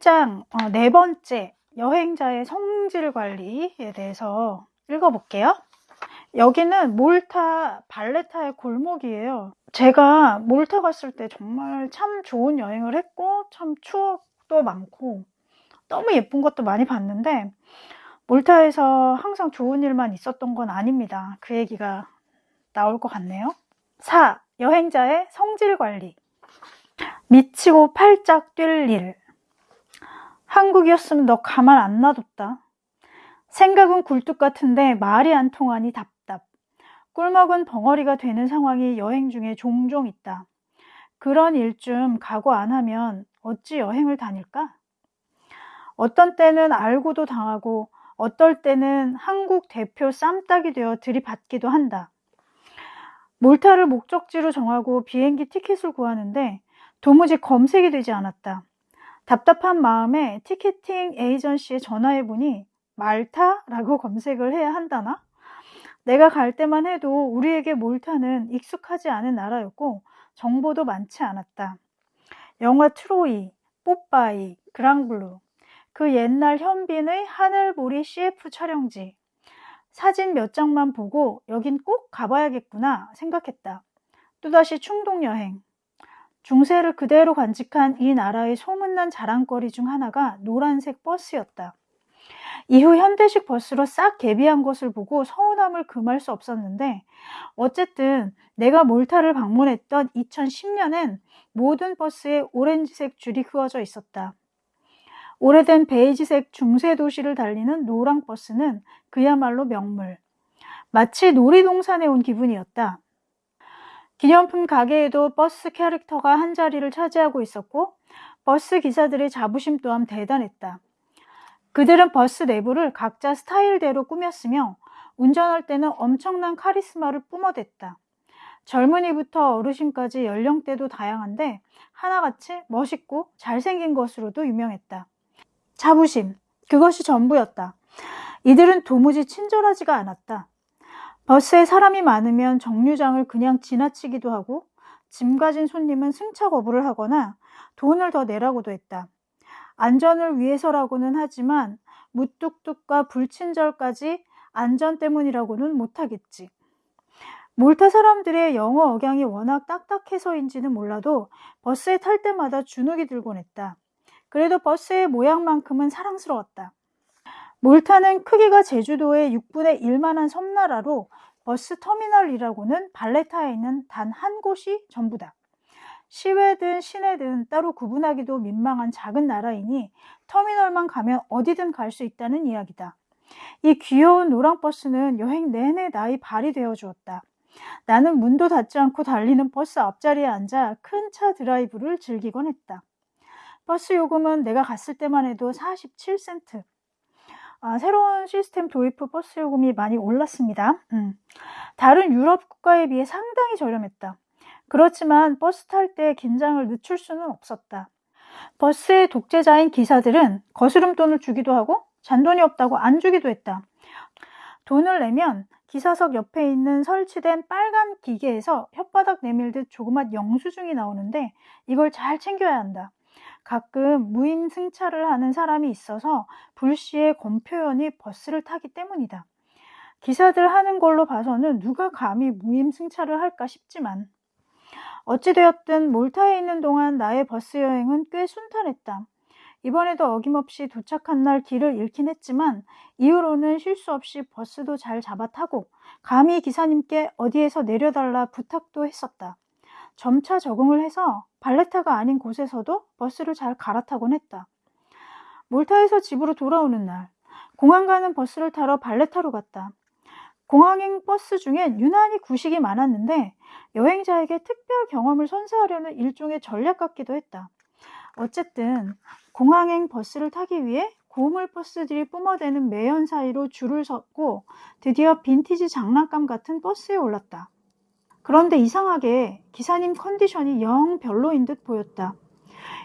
책장 어, 네 번째 여행자의 성질 관리에 대해서 읽어볼게요. 여기는 몰타 발레타의 골목이에요. 제가 몰타 갔을 때 정말 참 좋은 여행을 했고 참 추억도 많고 너무 예쁜 것도 많이 봤는데 몰타에서 항상 좋은 일만 있었던 건 아닙니다. 그 얘기가 나올 것 같네요. 4. 여행자의 성질 관리 미치고 팔짝 뛸 일. 한국이었으면 너 가만 안 놔뒀다. 생각은 굴뚝 같은데 말이 안 통하니 답답. 꿀먹은 벙어리가 되는 상황이 여행 중에 종종 있다. 그런 일쯤 각오 안 하면 어찌 여행을 다닐까? 어떤 때는 알고도 당하고 어떨 때는 한국 대표 쌈딱이 되어 들이받기도 한다. 몰타를 목적지로 정하고 비행기 티켓을 구하는데 도무지 검색이 되지 않았다. 답답한 마음에 티켓팅 에이전시에 전화해보니 말타라고 검색을 해야 한다나? 내가 갈 때만 해도 우리에게 몰타는 익숙하지 않은 나라였고 정보도 많지 않았다. 영화 트로이, 뽀빠이, 그랑블루, 그 옛날 현빈의 하늘보리 CF 촬영지. 사진 몇 장만 보고 여긴 꼭 가봐야겠구나 생각했다. 또다시 충동여행. 중세를 그대로 간직한 이 나라의 소문난 자랑거리 중 하나가 노란색 버스였다. 이후 현대식 버스로 싹 개비한 것을 보고 서운함을 금할 수 없었는데 어쨌든 내가 몰타를 방문했던 2010년엔 모든 버스에 오렌지색 줄이 그어져 있었다. 오래된 베이지색 중세 도시를 달리는 노랑 버스는 그야말로 명물. 마치 놀이동산에 온 기분이었다. 기념품 가게에도 버스 캐릭터가 한 자리를 차지하고 있었고 버스 기사들의 자부심 또한 대단했다. 그들은 버스 내부를 각자 스타일대로 꾸몄으며 운전할 때는 엄청난 카리스마를 뿜어댔다. 젊은이부터 어르신까지 연령대도 다양한데 하나같이 멋있고 잘생긴 것으로도 유명했다. 자부심, 그것이 전부였다. 이들은 도무지 친절하지가 않았다. 버스에 사람이 많으면 정류장을 그냥 지나치기도 하고 짐 가진 손님은 승차 거부를 하거나 돈을 더 내라고도 했다. 안전을 위해서라고는 하지만 무뚝뚝과 불친절까지 안전 때문이라고는 못하겠지. 몰타 사람들의 영어 억양이 워낙 딱딱해서인지는 몰라도 버스에 탈 때마다 주눅이 들곤 했다. 그래도 버스의 모양만큼은 사랑스러웠다. 몰타는 크기가 제주도의 6분의 1만한 섬나라로 버스 터미널이라고는 발레타에 있는 단 한 곳이 전부다. 시외든 시내든 따로 구분하기도 민망한 작은 나라이니 터미널만 가면 어디든 갈 수 있다는 이야기다. 이 귀여운 노랑 버스는 여행 내내 나의 발이 되어 주었다. 나는 문도 닫지 않고 달리는 버스 앞자리에 앉아 큰 차 드라이브를 즐기곤 했다. 버스 요금은 내가 갔을 때만 해도 47센트. 아, 새로운 시스템 도입 후 버스 요금이 많이 올랐습니다. 음. 다른 유럽 국가에 비해 상당히 저렴했다. 그렇지만 버스 탈 때 긴장을 늦출 수는 없었다. 버스의 독재자인 기사들은 거스름 돈을 주기도 하고 잔돈이 없다고 안 주기도 했다. 돈을 내면 기사석 옆에 있는 설치된 빨간 기계에서 혓바닥 내밀듯 조그맣 영수증이 나오는데 이걸 잘 챙겨야 한다. 가끔 무임 승차를 하는 사람이 있어서 불시에 권표연이 버스를 타기 때문이다. 기사들 하는 걸로 봐서는 누가 감히 무임 승차를 할까 싶지만 어찌되었든 몰타에 있는 동안 나의 버스 여행은 꽤 순탄했다. 이번에도 어김없이 도착한 날 길을 잃긴 했지만 이후로는 실수 없이 버스도 잘 잡아 타고 감히 기사님께 어디에서 내려달라 부탁도 했었다. 점차 적응을 해서 발레타가 아닌 곳에서도 버스를 잘 갈아타곤 했다. 몰타에서 집으로 돌아오는 날, 공항 가는 버스를 타러 발레타로 갔다. 공항행 버스 중엔 유난히 구식이 많았는데 여행자에게 특별 경험을 선사하려는 일종의 전략 같기도 했다. 어쨌든 공항행 버스를 타기 위해 고물 버스들이 뿜어대는 매연 사이로 줄을 섰고 드디어 빈티지 장난감 같은 버스에 올랐다. 그런데 이상하게 기사님 컨디션이 영 별로인 듯 보였다.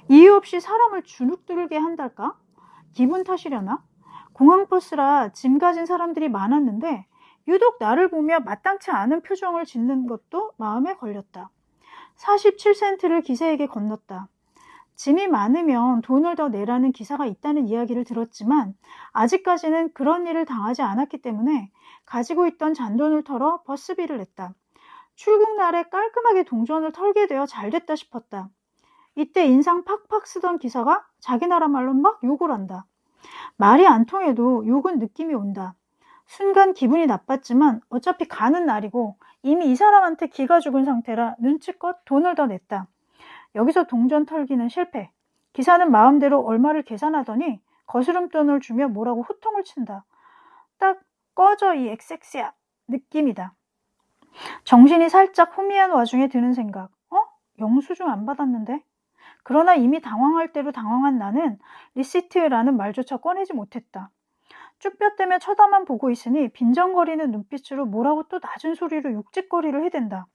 이유 없이 사람을 주눅들게 한달까? 기분 탓이려나? 공항버스라 짐 가진 사람들이 많았는데 유독 나를 보며 마땅치 않은 표정을 짓는 것도 마음에 걸렸다. 47센트를 기사에게 건넜다. 짐이 많으면 돈을 더 내라는 기사가 있다는 이야기를 들었지만 아직까지는 그런 일을 당하지 않았기 때문에 가지고 있던 잔돈을 털어 버스비를 냈다. 출국 날에 깔끔하게 동전을 털게 되어 잘 됐다 싶었다. 이때 인상 팍팍 쓰던 기사가 자기 나라 말로 막 욕을 한다. 말이 안 통해도 욕은 느낌이 온다. 순간 기분이 나빴지만 어차피 가는 날이고 이미 이 사람한테 기가 죽은 상태라 눈치껏 돈을 더 냈다. 여기서 동전 털기는 실패. 기사는 마음대로 얼마를 계산하더니 거스름돈을 주며 뭐라고 호통을 친다. 딱 꺼져 이 엑섹스야 느낌이다. 정신이 살짝 혼미한 와중에 드는 생각. 어? 영수증 안 받았는데? 그러나 이미 당황할 대로 당황한 나는 receipt라는 말조차 꺼내지 못했다. 쭈뼛대며 쳐다만 보고 있으니 빈정거리는 눈빛으로 뭐라고 또 낮은 소리로 욕짓거리를 해댄다.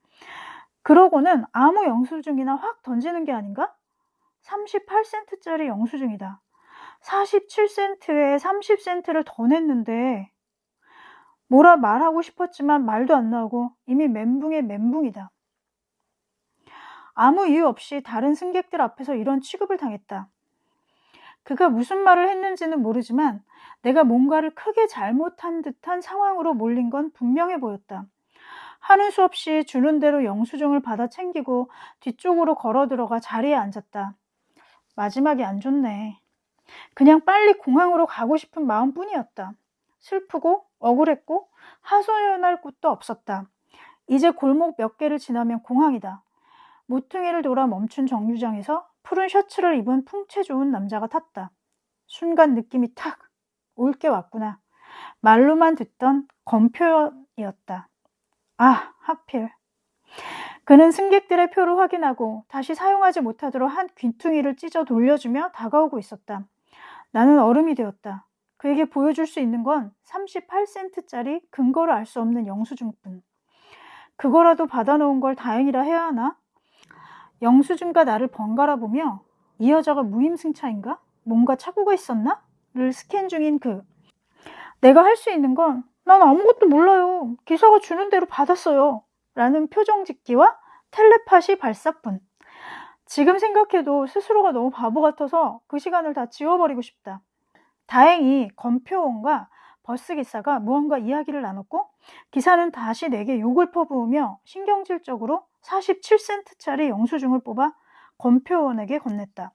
그러고는 아무 영수증이나 확 던지는 게 아닌가? 38센트짜리 영수증이다. 47센트에 30센트를 더 냈는데 뭐라 말하고 싶었지만 말도 안 나오고 이미 멘붕의 멘붕이다. 아무 이유 없이 다른 승객들 앞에서 이런 취급을 당했다. 그가 무슨 말을 했는지는 모르지만 내가 뭔가를 크게 잘못한 듯한 상황으로 몰린 건 분명해 보였다. 하는 수 없이 주는 대로 영수증을 받아 챙기고 뒤쪽으로 걸어 들어가 자리에 앉았다. 마지막이 안 좋네. 그냥 빨리 공항으로 가고 싶은 마음뿐이었다. 슬프고 억울했고 하소연할 곳도 없었다. 이제 골목 몇 개를 지나면 공항이다. 모퉁이를 돌아 멈춘 정류장에서 푸른 셔츠를 입은 풍채 좋은 남자가 탔다. 순간 느낌이 탁 올 게 왔구나. 말로만 듣던 검표였다. 아, 하필. 그는 승객들의 표를 확인하고 다시 사용하지 못하도록 한 귀퉁이를 찢어 돌려주며 다가오고 있었다. 나는 얼음이 되었다. 그에게 보여줄 수 있는 건 38센트짜리 근거를 알 수 없는 영수증뿐. 그거라도 받아놓은 걸 다행이라 해야 하나? 영수증과 나를 번갈아 보며 이 여자가 무임승차인가? 뭔가 착오가 있었나? 를 스캔 중인 그. 내가 할 수 있는 건 난 아무것도 몰라요. 기사가 주는 대로 받았어요. 라는 표정 짓기와 텔레파시 발사뿐. 지금 생각해도 스스로가 너무 바보 같아서 그 시간을 다 지워버리고 싶다. 다행히 검표원과 버스 기사가 무언가 이야기를 나눴고 기사는 다시 내게 욕을 퍼부으며 신경질적으로 47센트짜리 영수증을 뽑아 검표원에게 건넸다.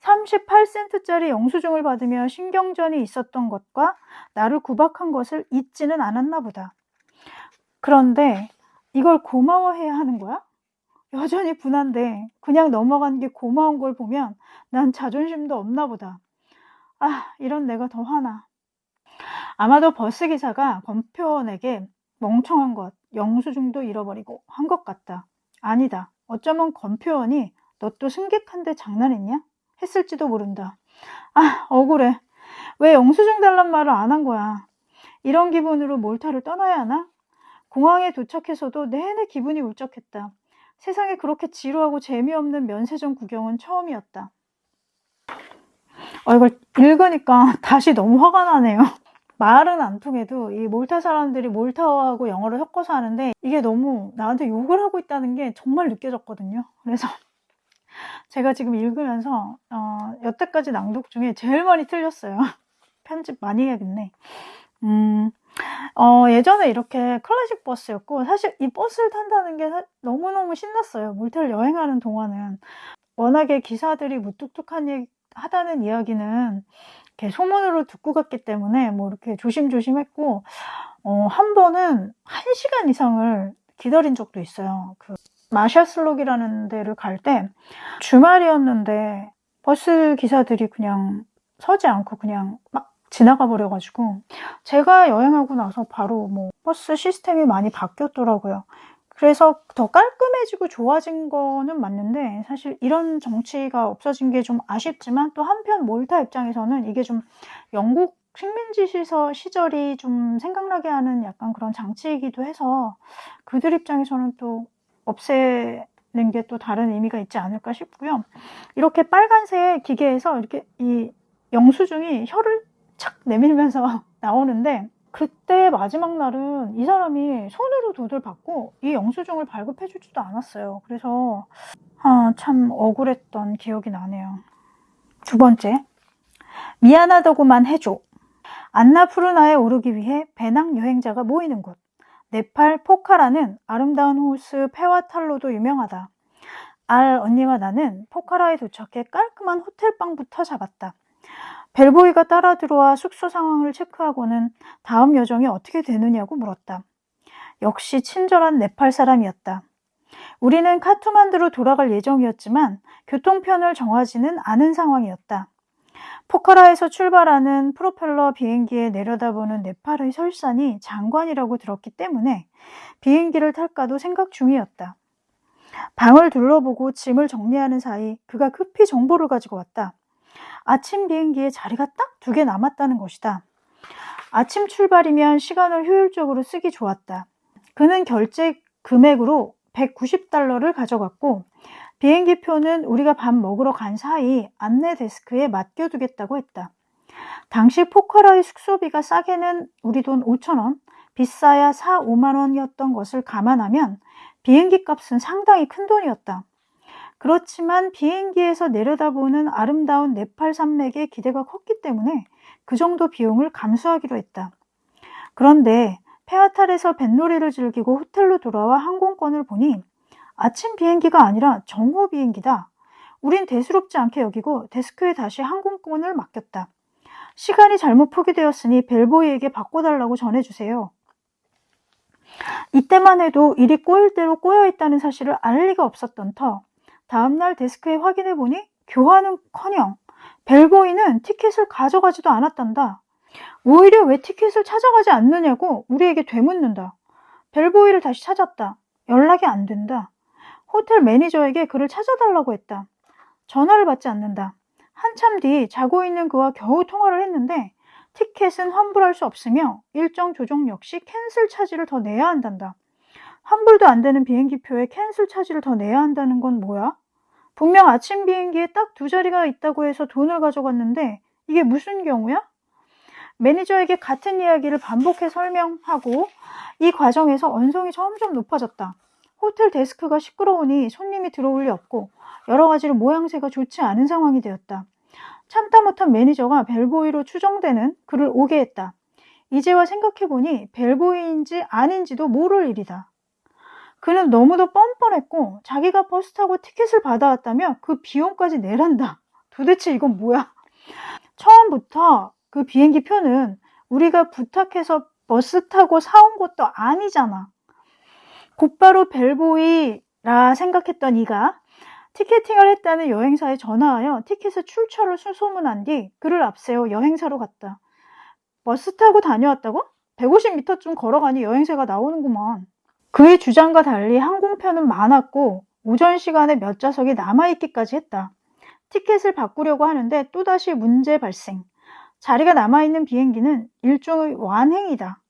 38센트짜리 영수증을 받으며 신경전이 있었던 것과 나를 구박한 것을 잊지는 않았나 보다. 그런데 이걸 고마워해야 하는 거야? 여전히 분한데 그냥 넘어간 게 고마운 걸 보면 난 자존심도 없나 보다. 아, 이런 내가 더 화나. 아마도 버스 기사가 검표원에게 멍청한 것, 영수증도 잃어버리고 한 것 같다. 아니다. 어쩌면 검표원이 너 또 승객한테 장난했냐? 했을지도 모른다. 아, 억울해. 왜 영수증 달란 말을 안 한 거야? 이런 기분으로 몰타를 떠나야 하나? 공항에 도착해서도 내내 기분이 울적했다. 세상에 그렇게 지루하고 재미없는 면세점 구경은 처음이었다. 어, 이걸 읽으니까 다시 너무 화가 나네요. 말은 안 통해도 이 몰타 사람들이 몰타어하고 영어를 섞어서 하는데 이게 너무 나한테 욕을 하고 있다는 게 정말 느껴졌거든요. 그래서 제가 지금 읽으면서 어, 여태까지 낭독 중에 제일 많이 틀렸어요. 편집 많이 해야겠네. 음, 어, 예전에 이렇게 클래식 버스였고 사실 이 버스를 탄다는 게 너무너무 신났어요. 몰타를 여행하는 동안은 워낙에 기사들이 무뚝뚝한 얘기 하다는 이야기는 이렇게 소문으로 듣고 갔기 때문에 뭐 이렇게 조심조심 했고, 어, 한 번은 한 시간 이상을 기다린 적도 있어요. 그 마샤슬록이라는 데를 갈 때 주말이었는데 버스 기사들이 그냥 서지 않고 그냥 막 지나가 버려가지고 제가 여행하고 나서 바로 뭐 버스 시스템이 많이 바뀌었더라고요. 그래서 더 깔끔해지고 좋아진 거는 맞는데 사실 이런 정치가 없어진 게 좀 아쉽지만 또 한편 몰타 입장에서는 이게 좀 영국 식민지 시서 시절이 좀 생각나게 하는 약간 그런 장치이기도 해서 그들 입장에서는 또 없애 는 게 또 다른 의미가 있지 않을까 싶고요. 이렇게 빨간색 기계에서 이렇게 이 영수증이 혀를 착 내밀면서 나오는데 그때 마지막 날은 이 사람이 손으로 돈을 받고 이 영수증을 발급해 주지도 않았어요. 그래서 아, 참 억울했던 기억이 나네요. 두 번째, 미안하다고만 해줘. 안나푸르나에 오르기 위해 배낭 여행자가 모이는 곳. 네팔 포카라는 아름다운 호수 페와탈로도 유명하다. 알 언니와 나는 포카라에 도착해 깔끔한 호텔방부터 잡았다. 벨보이가 따라 들어와 숙소 상황을 체크하고는 다음 여정이 어떻게 되느냐고 물었다. 역시 친절한 네팔 사람이었다. 우리는 카투만드로 돌아갈 예정이었지만 교통편을 정하지는 않은 상황이었다. 포카라에서 출발하는 프로펠러 비행기에 내려다보는 네팔의 설산이 장관이라고 들었기 때문에 비행기를 탈까도 생각 중이었다. 방을 둘러보고 짐을 정리하는 사이 그가 급히 정보를 가지고 왔다. 아침 비행기에 자리가 딱 두 개 남았다는 것이다. 아침 출발이면 시간을 효율적으로 쓰기 좋았다. 그는 결제 금액으로 190달러를 가져갔고 비행기 표는 우리가 밥 먹으러 간 사이 안내 데스크에 맡겨두겠다고 했다. 당시 포카라의 숙소비가 싸게는 우리 돈 5천원, 비싸야 4, 5만원이었던 것을 감안하면 비행기 값은 상당히 큰 돈이었다. 그렇지만 비행기에서 내려다보는 아름다운 네팔 산맥에 기대가 컸기 때문에 그 정도 비용을 감수하기로 했다. 그런데 페아탈에서 뱃놀이를 즐기고 호텔로 돌아와 항공권을 보니 아침 비행기가 아니라 정오 비행기다. 우린 대수롭지 않게 여기고 데스크에 다시 항공권을 맡겼다. 시간이 잘못 포기되었으니 벨보이에게 바꿔달라고 전해주세요. 이때만 해도 일이 꼬일 대로 꼬여 있다는 사실을 알 리가 없었던 터 다음날 데스크에 확인해 보니 교환은 커녕 벨보이는 티켓을 가져가지도 않았단다. 오히려 왜 티켓을 찾아가지 않느냐고 우리에게 되묻는다. 벨보이를 다시 찾았다. 연락이 안 된다. 호텔 매니저에게 그를 찾아달라고 했다. 전화를 받지 않는다. 한참 뒤 자고 있는 그와 겨우 통화를 했는데 티켓은 환불할 수 없으며 일정 조정 역시 cancel charge를 더 내야 한단다. 환불도 안 되는 비행기표에 cancel charge를 더 내야 한다는 건 뭐야? 분명 아침 비행기에 딱 두 자리가 있다고 해서 돈을 가져갔는데 이게 무슨 경우야? 매니저에게 같은 이야기를 반복해 설명하고 이 과정에서 언성이 점점 높아졌다. 호텔 데스크가 시끄러우니 손님이 들어올 리 없고 여러 가지로 모양새가 좋지 않은 상황이 되었다. 참다 못한 매니저가 벨보이로 추정되는 그를 오게 했다. 이제와 생각해보니 벨보이인지 아닌지도 모를 일이다. 그는 너무도 뻔뻔했고 자기가 버스 타고 티켓을 받아왔다며 그 비용까지 내란다. 도대체 이건 뭐야? 처음부터 그 비행기 표는 우리가 부탁해서 버스 타고 사온 것도 아니잖아. 곧바로 벨보이라 생각했던 이가 티켓팅을 했다는 여행사에 전화하여 티켓의 출처를 수소문한 뒤 그를 앞세워 여행사로 갔다. 버스 타고 다녀왔다고? 150m쯤 걸어가니 여행사가 나오는구만. 그의 주장과 달리 항공편은 많았고 오전 시간에 몇 좌석이 남아있기까지 했다. 티켓을 바꾸려고 하는데 또다시 문제 발생. 자리가 남아있는 비행기는 일종의 완행이다.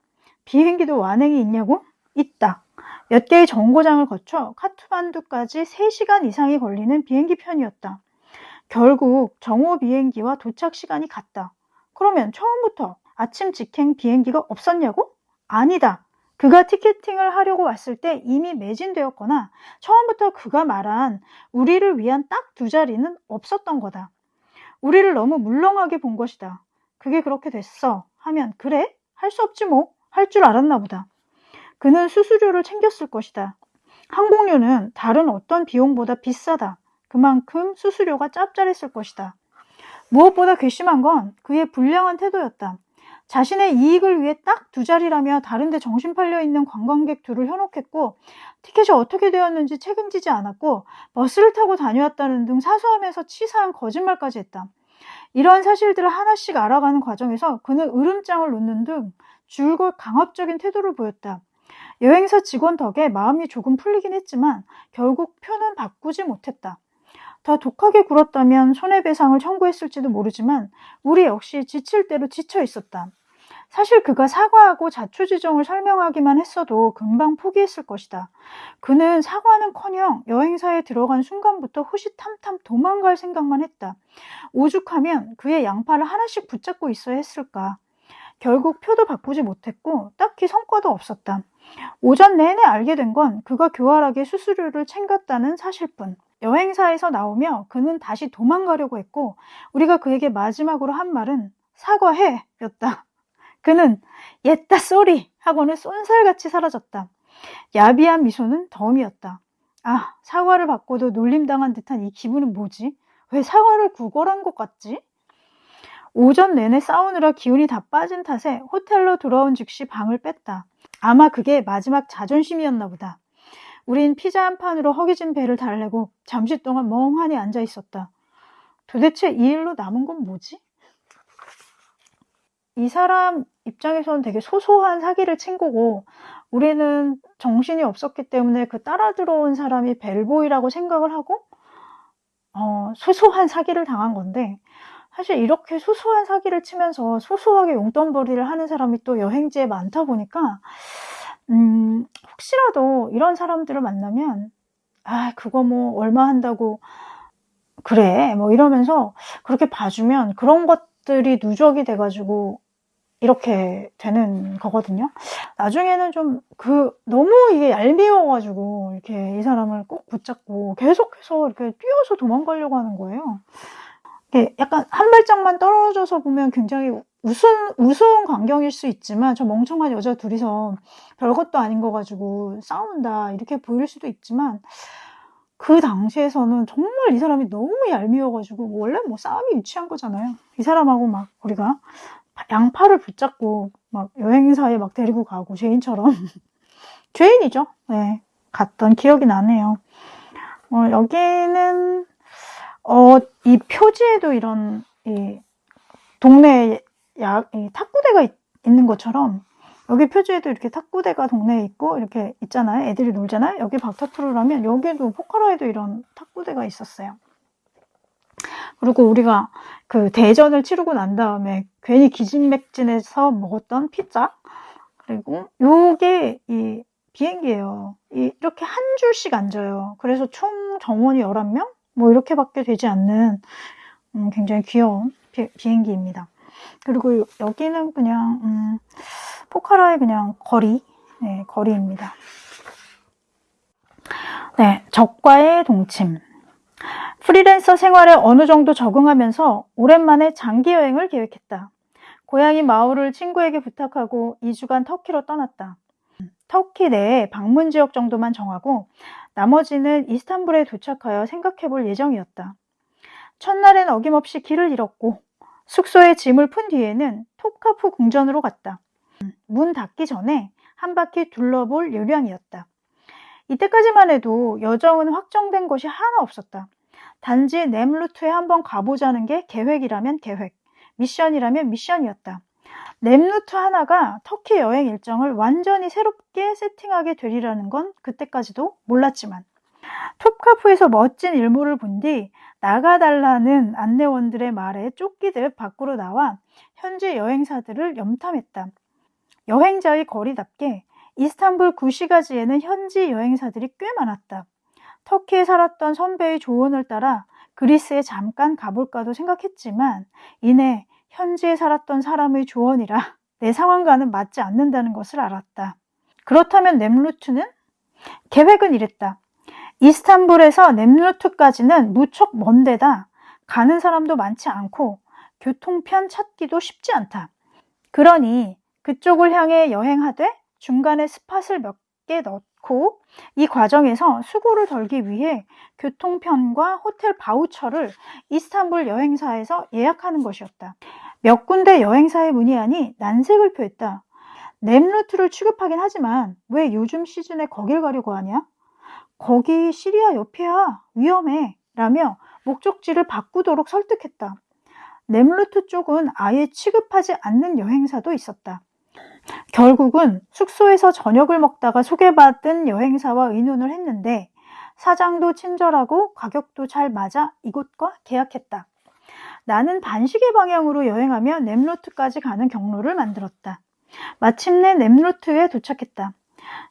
비행기도 완행이 있냐고? 있다. 몇 개의 정거장을 거쳐 카트만두까지 3시간 이상이 걸리는 비행기 편이었다. 결국 정오 비행기와 도착 시간이 같다. 그러면 처음부터 아침 직행 비행기가 없었냐고? 아니다. 그가 티켓팅을 하려고 왔을 때 이미 매진되었거나 처음부터 그가 말한 우리를 위한 딱 두 자리는 없었던 거다. 우리를 너무 물렁하게 본 것이다. 그게 그렇게 됐어. 하면 그래? 할 수 없지 뭐. 할 줄 알았나 보다. 그는 수수료를 챙겼을 것이다. 항공료는 다른 어떤 비용보다 비싸다. 그만큼 수수료가 짭짤했을 것이다. 무엇보다 괘씸한 건 그의 불량한 태도였다. 자신의 이익을 위해 딱 두 자리라며 다른데 정신 팔려 있는 관광객 둘을 현혹했고 티켓이 어떻게 되었는지 책임지지 않았고 버스를 타고 다녀왔다는 등 사소하면서 치사한 거짓말까지 했다. 이런 사실들을 하나씩 알아가는 과정에서 그는 으름장을 놓는 등 줄곧 강압적인 태도를 보였다. 여행사 직원 덕에 마음이 조금 풀리긴 했지만 결국 표는 바꾸지 못했다. 더 독하게 굴었다면 손해배상을 청구했을지도 모르지만 우리 역시 지칠 대로 지쳐 있었다. 사실 그가 사과하고 자초지종을 설명하기만 했어도 금방 포기했을 것이다. 그는 사과는커녕 여행사에 들어간 순간부터 호시탐탐 도망갈 생각만 했다. 오죽하면 그의 양팔을 하나씩 붙잡고 있어야 했을까. 결국 표도 바꾸지 못했고 딱히 성과도 없었다. 오전 내내 알게 된 건 그가 교활하게 수수료를 챙겼다는 사실뿐. 여행사에서 나오며 그는 다시 도망가려고 했고 우리가 그에게 마지막으로 한 말은 사과해 였다. 그는 옛다 쏘리 하고는 쏜살같이 사라졌다. 야비한 미소는 덤이었다. 아 사과를 받고도 놀림당한 듯한 이 기분은 뭐지? 왜 사과를 구걸한 것 같지? 오전 내내 싸우느라 기운이 다 빠진 탓에 호텔로 돌아온 즉시 방을 뺐다. 아마 그게 마지막 자존심이었나 보다. 우린 피자 한 판으로 허기진 배를 달래고 잠시 동안 멍하니 앉아 있었다. 도대체 이 일로 남은 건 뭐지? 이 사람 입장에서는 되게 소소한 사기를 친 거고 우리는 정신이 없었기 때문에 그 따라 들어온 사람이 벨보이라고 생각을 하고 어, 소소한 사기를 당한 건데 사실 이렇게 소소한 사기를 치면서 소소하게 용돈벌이를 하는 사람이 또 여행지에 많다 보니까 음, 혹시라도 이런 사람들을 만나면 아 그거 뭐 얼마 한다고 그래 뭐 이러면서 그렇게 봐주면 그런 것들이 누적이 돼가지고 이렇게 되는 거거든요. 나중에는 좀 그 너무 이게 얄미워 가지고 이렇게 이 사람을 꼭 붙잡고 계속해서 이렇게 뛰어서 도망가려고 하는 거예요. 약간 한 발짝만 떨어져서 보면 굉장히 우스운, 우스운 광경일 수 있지만 저 멍청한 여자 둘이서 별것도 아닌 거 가지고 싸운다 이렇게 보일 수도 있지만 그 당시에서는 정말 이 사람이 너무 얄미워가지고 원래 뭐 싸움이 유치한 거잖아요. 이 사람하고 막 우리가 양팔을 붙잡고 막 여행사에 막 데리고 가고 죄인처럼 죄인이죠. 네, 갔던 기억이 나네요. 어, 여기는 어, 이 표지에도 이런 이 동네 야, 이 탁구대가 있, 있는 것처럼 여기 표지에도 이렇게 탁구대가 동네에 있고 이렇게 있잖아요. 애들이 놀잖아요. 여기 박타투르라면 여기도 포카라에도 이런 탁구대가 있었어요. 그리고 우리가 그 대전을 치르고 난 다음에 괜히 기진맥진해서 먹었던 피자 그리고 요게 이 비행기예요. 이렇게 한 줄씩 앉아요. 그래서 총 정원이 11명? 뭐 이렇게 밖에 되지 않는 음, 굉장히 귀여운 비, 행기입니다 그리고 여기는 그냥 음, 포카라의 그냥 거리, 네, 거리입니다. 네, 적과의 동침. 프리랜서 생활에 어느 정도 적응하면서 오랜만에 장기 여행을 계획했다. 고향인 마을을 친구에게 부탁하고 2주간 터키로 떠났다. 터키 내에 방문 지역 정도만 정하고 나머지는 이스탄불에 도착하여 생각해 볼 예정이었다. 첫날엔 어김없이 길을 잃었고 숙소에 짐을 푼 뒤에는 톱카프 궁전으로 갔다. 문 닫기 전에 한 바퀴 둘러볼 요량이었다. 이때까지만 해도 여정은 확정된 것이 하나 없었다. 단지 넴루트에 한번 가보자는 게 계획이라면 계획, 미션이라면 미션이었다. 넴루트 하나가 터키 여행 일정을 완전히 새롭게 세팅하게 되리라는 건 그때까지도 몰랐지만 톱카프에서 멋진 일몰을 본 뒤 나가달라는 안내원들의 말에 쫓기듯 밖으로 나와 현지 여행사들을 염탐했다. 여행자의 거리답게 이스탄불 구시가지에는 현지 여행사들이 꽤 많았다. 터키에 살았던 선배의 조언을 따라 그리스에 잠깐 가볼까도 생각했지만 이내 현지에 살았던 사람의 조언이라 내 상황과는 맞지 않는다는 것을 알았다. 그렇다면 넴루트는? 계획은 이랬다. 이스탄불에서 넴루트까지는 무척 먼 데다 가는 사람도 많지 않고 교통편 찾기도 쉽지 않다. 그러니 그쪽을 향해 여행하되 중간에 스팟을 몇 개 넣 고 이 과정에서 수고를 덜기 위해 교통편과 호텔 바우처를 이스탄불 여행사에서 예약하는 것이었다. 몇 군데 여행사에 문의하니 난색을 표했다. 넴루트를 취급하긴 하지만 왜 요즘 시즌에 거길 가려고 하냐? 거기 시리아 옆이야. 위험해. 라며 목적지를 바꾸도록 설득했다. 넴루트 쪽은 아예 취급하지 않는 여행사도 있었다. 결국은 숙소에서 저녁을 먹다가 소개받은 여행사와 의논을 했는데 사장도 친절하고 가격도 잘 맞아 이곳과 계약했다. 나는 반시계 방향으로 여행하며 넴루트까지 가는 경로를 만들었다. 마침내 넴루트에 도착했다.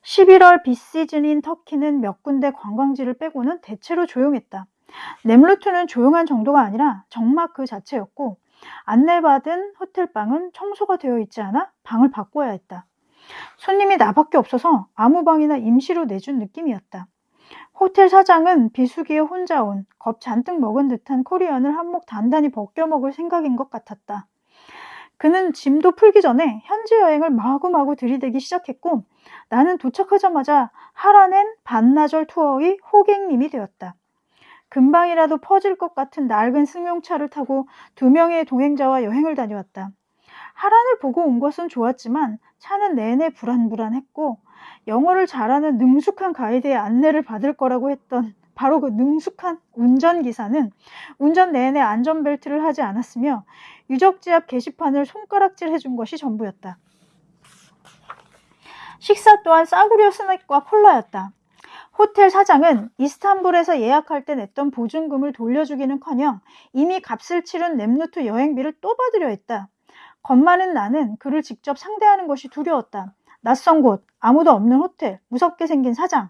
11월 비시즌인 터키는 몇 군데 관광지를 빼고는 대체로 조용했다. 넴루트는 조용한 정도가 아니라 정막 그 자체였고 안내받은 호텔방은 청소가 되어 있지 않아 방을 바꿔야 했다. 손님이 나밖에 없어서 아무 방이나 임시로 내준 느낌이었다. 호텔 사장은 비수기에 혼자 온 겁 잔뜩 먹은 듯한 코리안을 한몫 단단히 벗겨 먹을 생각인 것 같았다. 그는 짐도 풀기 전에 현지 여행을 마구마구 들이대기 시작했고 나는 도착하자마자 하라낸 반나절 투어의 호객님이 되었다. 금방이라도 퍼질 것 같은 낡은 승용차를 타고 두 명의 동행자와 여행을 다녀왔다. 하란을 보고 온 것은 좋았지만 차는 내내 불안불안했고 영어를 잘하는 능숙한 가이드의 안내를 받을 거라고 했던 바로 그 능숙한 운전기사는 운전 내내 안전벨트를 하지 않았으며 유적지 앞 게시판을 손가락질 해준 것이 전부였다. 식사 또한 싸구려 스낵과 콜라였다. 호텔 사장은 이스탄불에서 예약할 때 냈던 보증금을 돌려주기는커녕 이미 값을 치른 랩루트 여행비를 또 받으려 했다. 겁 많은 나는 그를 직접 상대하는 것이 두려웠다. 낯선 곳, 아무도 없는 호텔, 무섭게 생긴 사장.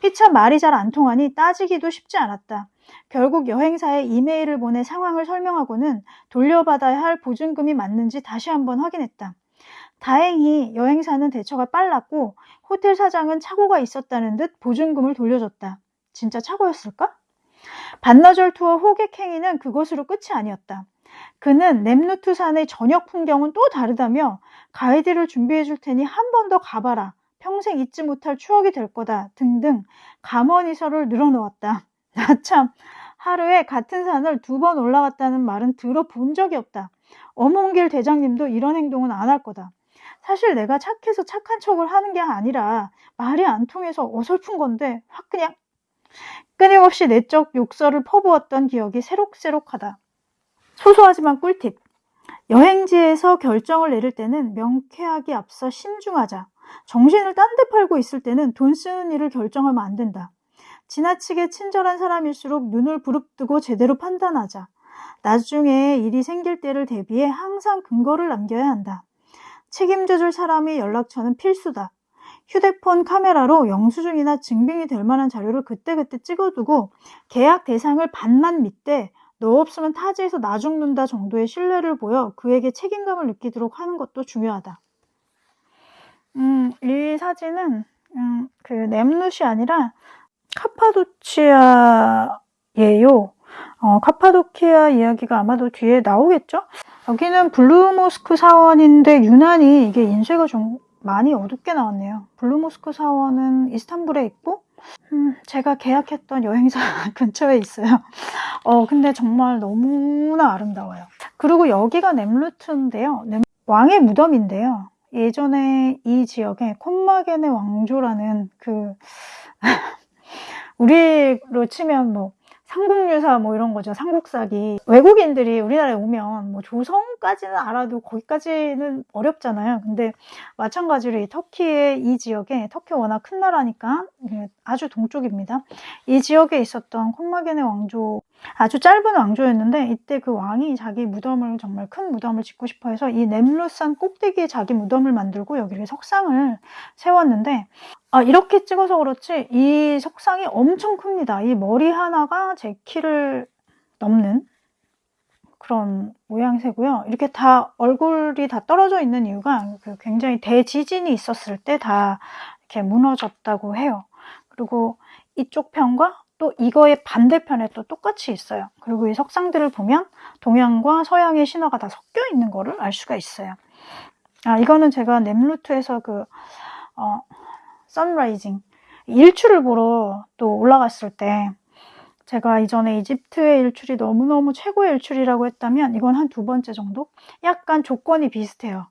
피차 말이 잘 안 통하니 따지기도 쉽지 않았다. 결국 여행사에 이메일을 보내 상황을 설명하고는 돌려받아야 할 보증금이 맞는지 다시 한번 확인했다. 다행히 여행사는 대처가 빨랐고 호텔 사장은 착오가 있었다는 듯 보증금을 돌려줬다. 진짜 착오였을까? 반나절 투어 호객 행위는 그것으로 끝이 아니었다. 그는 nem루트 산의 저녁 풍경은 또 다르다며 가이드를 준비해 줄 테니 한 번 더 가봐라. 평생 잊지 못할 추억이 될 거다. 등등 감언이설을 늘어놓았다. 나 참 하루에 같은 산을 두 번 올라갔다는 말은 들어본 적이 없다. 어몽길 대장님도 이런 행동은 안 할 거다. 사실 내가 착해서 착한 척을 하는 게 아니라 말이 안 통해서 어설픈 건데 확 그냥 끊임없이 내적 욕설을 퍼부었던 기억이 새록새록하다. 소소하지만 꿀팁. 여행지에서 결정을 내릴 때는 명쾌하게 앞서 신중하자. 정신을 딴 데 팔고 있을 때는 돈 쓰는 일을 결정하면 안 된다. 지나치게 친절한 사람일수록 눈을 부릅뜨고 제대로 판단하자. 나중에 일이 생길 때를 대비해 항상 근거를 남겨야 한다. 책임져줄 사람이 연락처는 필수다. 휴대폰 카메라로 영수증이나 증빙이 될 만한 자료를 그때그때 찍어두고 계약 대상을 반만 믿되 너 없으면 타지에서 나 죽는다 정도의 신뢰를 보여 그에게 책임감을 느끼도록 하는 것도 중요하다. 음, 이 사진은 음, 그 nem룻이 아니라 카파도치아예요. 어, 카파도키아 이야기가 아마도 뒤에 나오겠죠? 여기는 블루모스크 사원인데 유난히 이게 인쇄가 좀 많이 어둡게 나왔네요. 블루모스크 사원은 이스탄불에 있고 음, 제가 계약했던 여행사 근처에 있어요. 어, 근데 정말 너무나 아름다워요. 그리고 여기가 넴루트인데요. 넴... 왕의 무덤인데요. 예전에 이 지역에 콤마게네 왕조라는 그 우리로 치면 뭐 삼국유사 뭐 이런 거죠. 삼국사기. 외국인들이 우리나라에 오면 뭐 조선까지는 알아도 거기까지는 어렵잖아요. 근데 마찬가지로 이 터키의 이 지역에 터키 워낙 큰 나라니까 아주 동쪽입니다. 이 지역에 있었던 콤마겐의 왕조 아주 짧은 왕조였는데 이때 그 왕이 자기 무덤을 정말 큰 무덤을 짓고 싶어 해서 이 넴루산 꼭대기에 자기 무덤을 만들고 여기를 석상을 세웠는데 아, 이렇게 찍어서 그렇지 이 석상이 엄청 큽니다. 이 머리 하나가 제 키를 넘는 그런 모양새고요. 이렇게 다 얼굴이 다 떨어져 있는 이유가 그 굉장히 대지진이 있었을 때 다 이렇게 무너졌다고 해요. 그리고 이쪽 편과 또 이거의 반대편에 또 똑같이 있어요. 그리고 이 석상들을 보면 동양과 서양의 신화가 다 섞여 있는 거를 알 수가 있어요. 아, 이거는 제가 넴루트에서 그, 어, 선라이징 일출을 보러 또 올라갔을 때 제가 이전에 이집트의 일출이 너무너무 최고의 일출이라고 했다면 이건 한 두 번째 정도? 약간 조건이 비슷해요.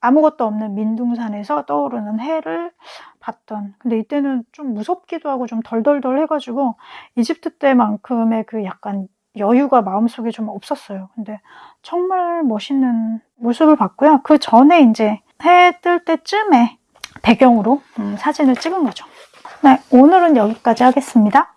아무것도 없는 민둥산에서 떠오르는 해를 봤던 근데 이때는 좀 무섭기도 하고 좀 덜덜덜 해가지고 이집트 때만큼의 그 약간 여유가 마음속에 좀 없었어요. 근데 정말 멋있는 모습을 봤고요. 그 전에 이제 해 뜰 때쯤에 배경으로 음, 사진을 찍은 거죠. 네, 오늘은 여기까지 하겠습니다.